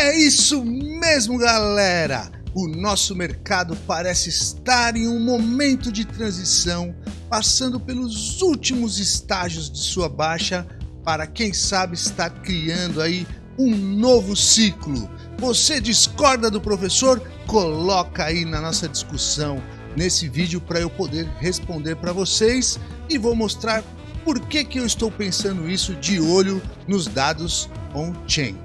É isso mesmo, galera! O nosso mercado parece estar em um momento de transição, passando pelos últimos estágios de sua baixa para quem sabe estar criando aí um novo ciclo. Você discorda do professor? Coloca aí na nossa discussão nesse vídeo para eu poder responder para vocês e vou mostrar por que, que eu estou pensando isso de olho nos dados on-chain.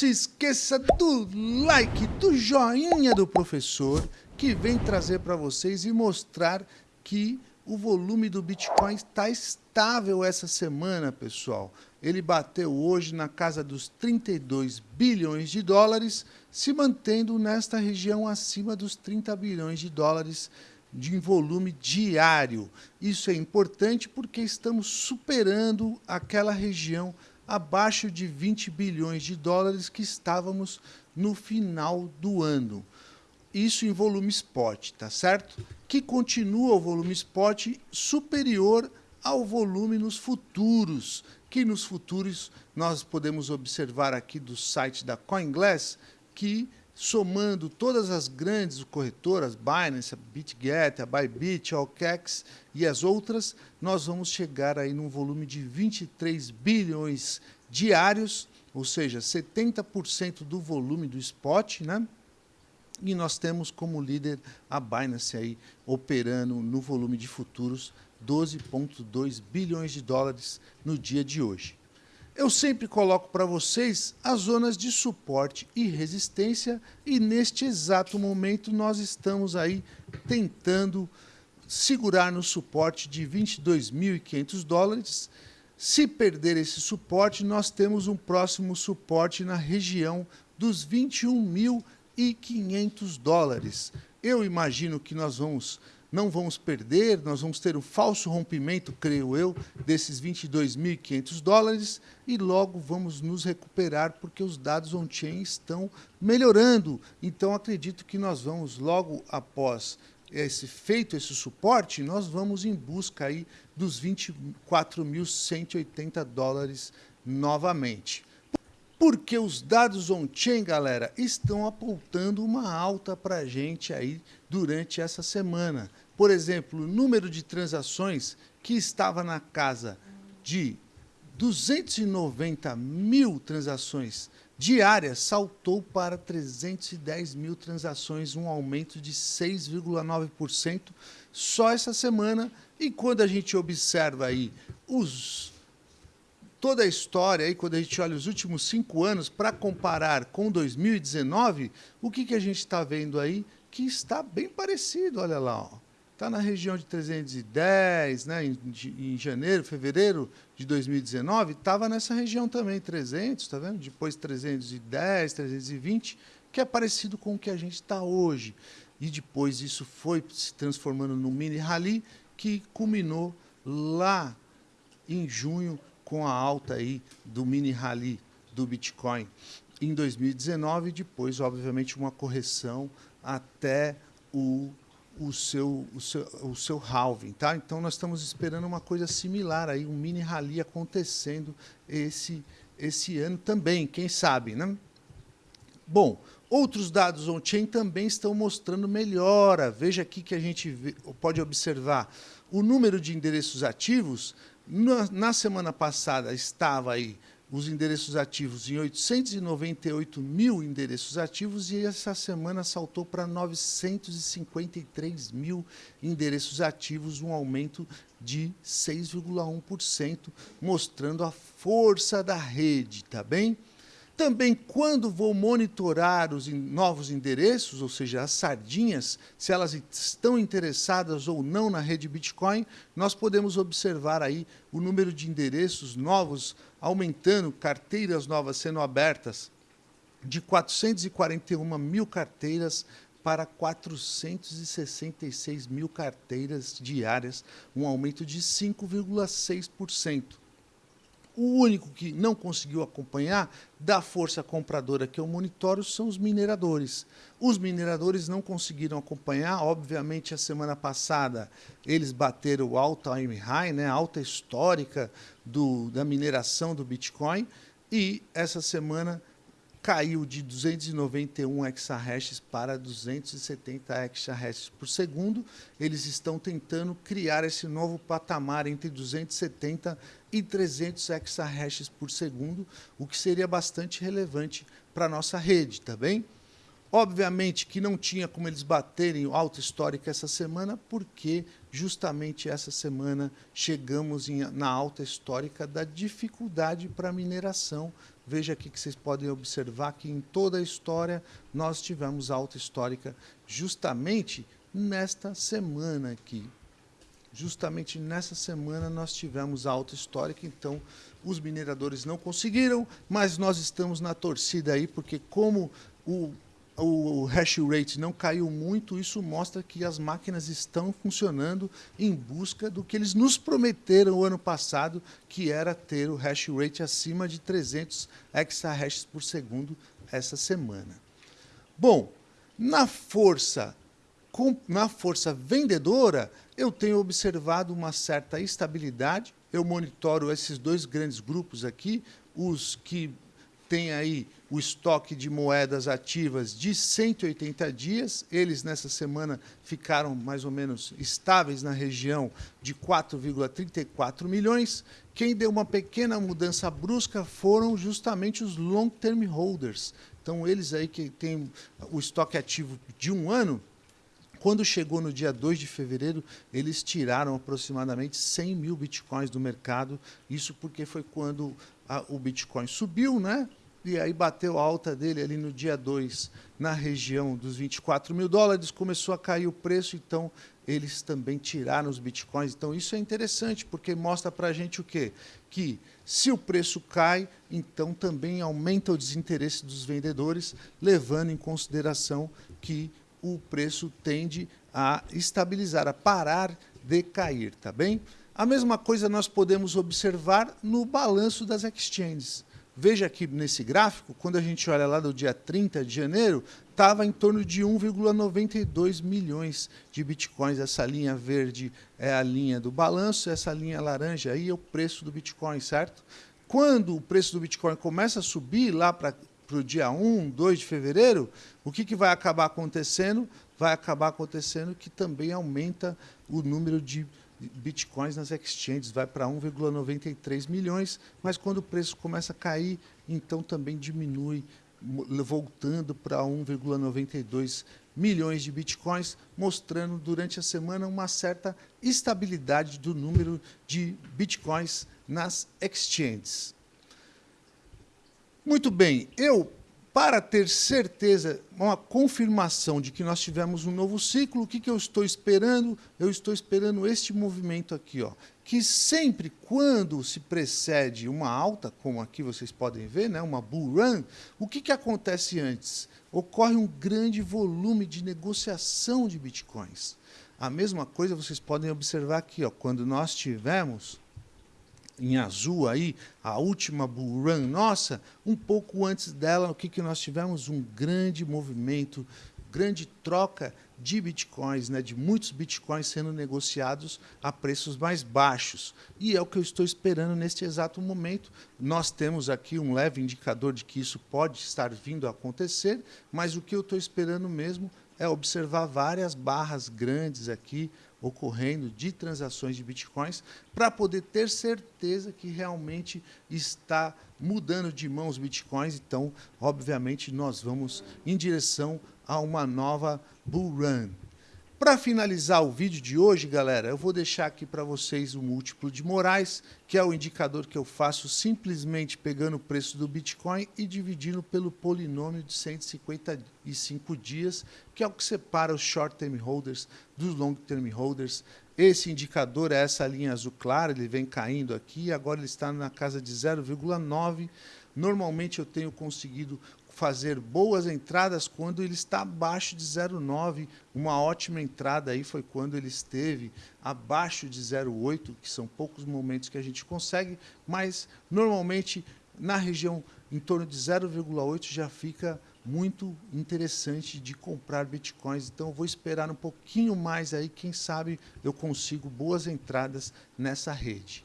Se esqueça do like, do joinha do professor, que vem trazer para vocês e mostrar que o volume do Bitcoin está estável essa semana, pessoal. Ele bateu hoje na casa dos 32 bilhões de dólares, se mantendo nesta região acima dos 30 bilhões de dólares de volume diário. Isso é importante porque estamos superando aquela região abaixo de 20 bilhões de dólares que estávamos no final do ano. Isso em volume spot, tá certo? Que continua o volume spot superior ao volume nos futuros, que nos futuros nós podemos observar aqui do site da CoinGlass que somando todas as grandes corretoras, Binance, a BitGet, a Bybit, a e as outras, nós vamos chegar aí num volume de 23 bilhões diários, ou seja, 70% do volume do spot, né? E nós temos como líder a Binance aí operando no volume de futuros 12,2 bilhões de dólares no dia de hoje. Eu sempre coloco para vocês as zonas de suporte e resistência e neste exato momento nós estamos aí tentando segurar no suporte de 22.500 dólares. Se perder esse suporte, nós temos um próximo suporte na região dos 21.500 dólares. Eu imagino que nós vamos não vamos perder, nós vamos ter um falso rompimento, creio eu, desses 22.500 dólares e logo vamos nos recuperar porque os dados on-chain estão melhorando. Então acredito que nós vamos logo após esse feito esse suporte, nós vamos em busca aí dos 24.180 dólares novamente. Porque os dados on-chain, galera, estão apontando uma alta para a gente aí durante essa semana. Por exemplo, o número de transações que estava na casa de 290 mil transações diárias saltou para 310 mil transações, um aumento de 6,9% só essa semana. E quando a gente observa aí os toda a história, aí, quando a gente olha os últimos cinco anos para comparar com 2019, o que, que a gente está vendo aí? Que está bem parecido, olha lá. Está na região de 310, né? em, em janeiro, fevereiro de 2019, estava nessa região também, 300, está vendo? Depois 310, 320, que é parecido com o que a gente está hoje. E depois isso foi se transformando num mini rally que culminou lá em junho com a alta aí do mini rally do Bitcoin em 2019 depois, obviamente, uma correção até o, o, seu, o, seu, o seu halving. Tá? Então, nós estamos esperando uma coisa similar, aí, um mini rally acontecendo esse, esse ano também, quem sabe. Né? Bom, outros dados on-chain também estão mostrando melhora. Veja aqui que a gente vê, pode observar o número de endereços ativos na, na semana passada estava aí os endereços ativos em 898 mil endereços ativos e essa semana saltou para 953 mil endereços ativos, um aumento de 6,1%, mostrando a força da rede, tá bem? Também, quando vou monitorar os novos endereços, ou seja, as sardinhas, se elas estão interessadas ou não na rede Bitcoin, nós podemos observar aí o número de endereços novos aumentando, carteiras novas sendo abertas, de 441 mil carteiras para 466 mil carteiras diárias, um aumento de 5,6%. O único que não conseguiu acompanhar da força compradora que eu monitoro são os mineradores. Os mineradores não conseguiram acompanhar, obviamente a semana passada eles bateram o all-time high, né, alta histórica do, da mineração do Bitcoin, e essa semana caiu de 291 exahashes para 270 exahashes por segundo. Eles estão tentando criar esse novo patamar entre 270 e 300 exahashes por segundo, o que seria bastante relevante para a nossa rede, tá bem? Obviamente que não tinha como eles baterem o alta histórica essa semana, porque justamente essa semana chegamos em, na alta histórica da dificuldade para mineração. Veja aqui que vocês podem observar que em toda a história nós tivemos alta histórica justamente nesta semana aqui. Justamente nessa semana nós tivemos alta histórica, então os mineradores não conseguiram, mas nós estamos na torcida aí, porque como o o hash rate não caiu muito, isso mostra que as máquinas estão funcionando em busca do que eles nos prometeram o ano passado, que era ter o hash rate acima de 300 exahashes por segundo essa semana. Bom, na força, na força vendedora, eu tenho observado uma certa estabilidade. Eu monitoro esses dois grandes grupos aqui, os que têm aí o estoque de moedas ativas de 180 dias. Eles, nessa semana, ficaram mais ou menos estáveis na região de 4,34 milhões. Quem deu uma pequena mudança brusca foram justamente os long-term holders. Então, eles aí que têm o estoque ativo de um ano, quando chegou no dia 2 de fevereiro, eles tiraram aproximadamente 100 mil bitcoins do mercado. Isso porque foi quando a, o Bitcoin subiu, né? e aí bateu a alta dele ali no dia 2, na região dos 24 mil dólares, começou a cair o preço, então eles também tiraram os bitcoins. Então isso é interessante, porque mostra para a gente o quê? Que se o preço cai, então também aumenta o desinteresse dos vendedores, levando em consideração que o preço tende a estabilizar, a parar de cair, tá bem? A mesma coisa nós podemos observar no balanço das exchanges. Veja aqui nesse gráfico, quando a gente olha lá do dia 30 de janeiro, estava em torno de 1,92 milhões de bitcoins. Essa linha verde é a linha do balanço, essa linha laranja aí é o preço do bitcoin, certo? Quando o preço do bitcoin começa a subir lá para o dia 1, 2 de fevereiro, o que, que vai acabar acontecendo? Vai acabar acontecendo que também aumenta o número de bitcoins nas exchanges, vai para 1,93 milhões, mas quando o preço começa a cair, então também diminui, voltando para 1,92 milhões de bitcoins, mostrando durante a semana uma certa estabilidade do número de bitcoins nas exchanges. Muito bem, eu para ter certeza, uma confirmação de que nós tivemos um novo ciclo, o que, que eu estou esperando? Eu estou esperando este movimento aqui, ó, que sempre quando se precede uma alta, como aqui vocês podem ver, né, uma bull run, o que, que acontece antes? Ocorre um grande volume de negociação de bitcoins. A mesma coisa vocês podem observar aqui, ó, quando nós tivemos em azul aí, a última bull run nossa, um pouco antes dela, o que, que nós tivemos? Um grande movimento, grande troca de bitcoins, né, de muitos bitcoins sendo negociados a preços mais baixos. E é o que eu estou esperando neste exato momento. Nós temos aqui um leve indicador de que isso pode estar vindo a acontecer, mas o que eu estou esperando mesmo é observar várias barras grandes aqui, ocorrendo de transações de bitcoins para poder ter certeza que realmente está mudando de mãos bitcoins. Então, obviamente, nós vamos em direção a uma nova bull run. Para finalizar o vídeo de hoje, galera, eu vou deixar aqui para vocês o múltiplo de Moraes, que é o indicador que eu faço simplesmente pegando o preço do Bitcoin e dividindo pelo polinômio de 155 dias, que é o que separa os short-term holders dos long-term holders. Esse indicador é essa linha azul clara, ele vem caindo aqui, agora ele está na casa de 0,9. Normalmente eu tenho conseguido fazer boas entradas quando ele está abaixo de 0,9. Uma ótima entrada aí foi quando ele esteve abaixo de 0,8, que são poucos momentos que a gente consegue, mas normalmente na região em torno de 0,8 já fica muito interessante de comprar bitcoins. Então eu vou esperar um pouquinho mais aí, quem sabe eu consigo boas entradas nessa rede.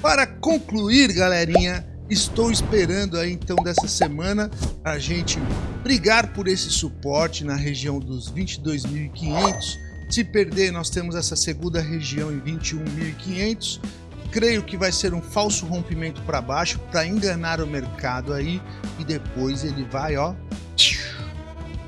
Para concluir, galerinha, estou esperando aí então dessa semana a gente brigar por esse suporte na região dos 22.500. Se perder, nós temos essa segunda região em 21.500. Creio que vai ser um falso rompimento para baixo para enganar o mercado aí e depois ele vai, ó,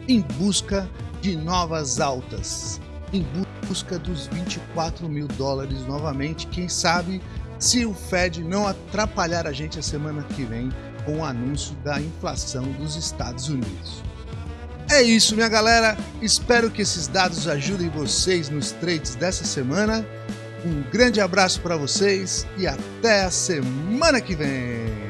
em busca de novas altas, em busca dos 24 mil dólares novamente. Quem sabe se o Fed não atrapalhar a gente a semana que vem com o anúncio da inflação dos Estados Unidos. É isso, minha galera. Espero que esses dados ajudem vocês nos trades dessa semana. Um grande abraço para vocês e até a semana que vem.